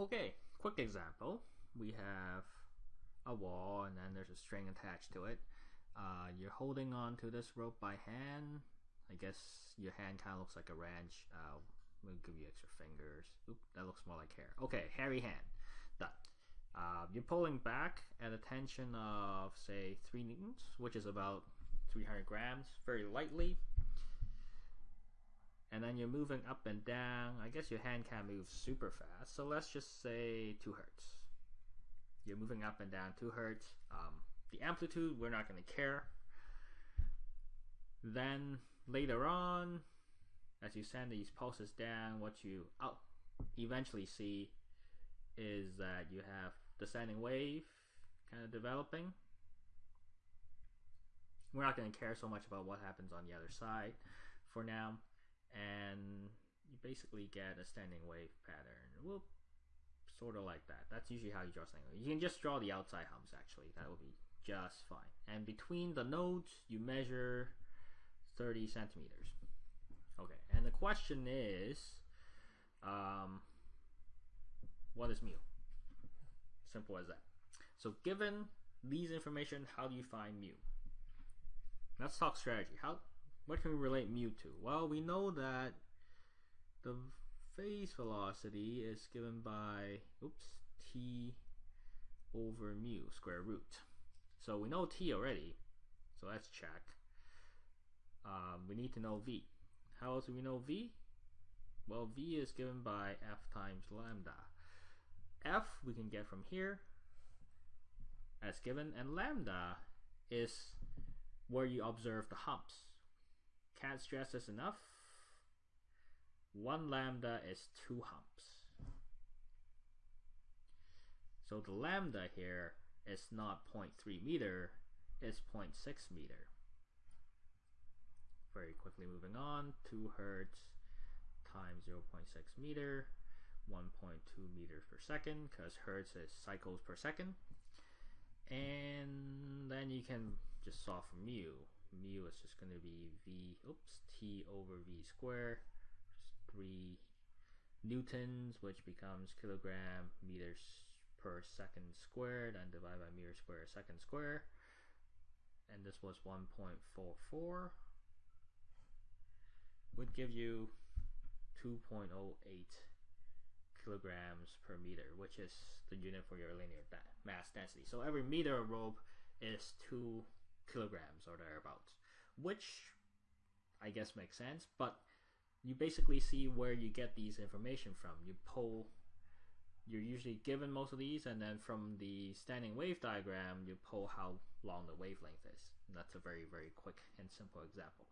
Okay, quick example. We have a wall and then there's a string attached to it. Uh, you're holding on to this rope by hand. I guess your hand kind of looks like a wrench. Uh, we'll give you extra fingers. Oop, that looks more like hair. Okay, hairy hand. Done. Uh, you're pulling back at a tension of say 3 newtons, which is about 300 grams, very lightly. And then you're moving up and down. I guess your hand can't move super fast, so let's just say 2 hertz. You're moving up and down 2 hertz. Um, the amplitude, we're not going to care. Then later on, as you send these pulses down, what you eventually see is that you have a standing wave kind of developing. We're not going to care so much about what happens on the other side for now. And you basically get a standing wave pattern. Whoop, sort of like that. That's usually how you draw standing wave. You can just draw the outside humps actually. That will be just fine. And between the nodes, you measure 30 centimeters. Okay, and the question is, um, what is mu? Simple as that. So given these information, how do you find mu? Let's talk strategy. How what can we relate mu to? Well, we know that the phase velocity is given by oops t over mu square root. So we know t already. So let's check. Um, we need to know v. How else do we know v? Well, v is given by f times lambda f we can get from here as given and lambda is where you observe the humps. Can't stress this enough. One lambda is two humps. So the lambda here is not 0.3 meter, it's 0.6 meter. Very quickly moving on, 2 hertz times 0.6 meter 1.2 meters per second because hertz is cycles per second. And then you can just solve for mu. Mu is just going to be v, oops, t over v squared, 3 newtons, which becomes kilogram meters per second squared, and divided by meter square second square. And this was 1.44, would give you 2.08 kilograms per meter, which is the unit for your linear mass density. So every meter of rope is two kilograms or thereabouts, which I guess makes sense, but you basically see where you get these information from. You pull, you're usually given most of these, and then from the standing wave diagram, you pull how long the wavelength is. And that's a very, very quick and simple example.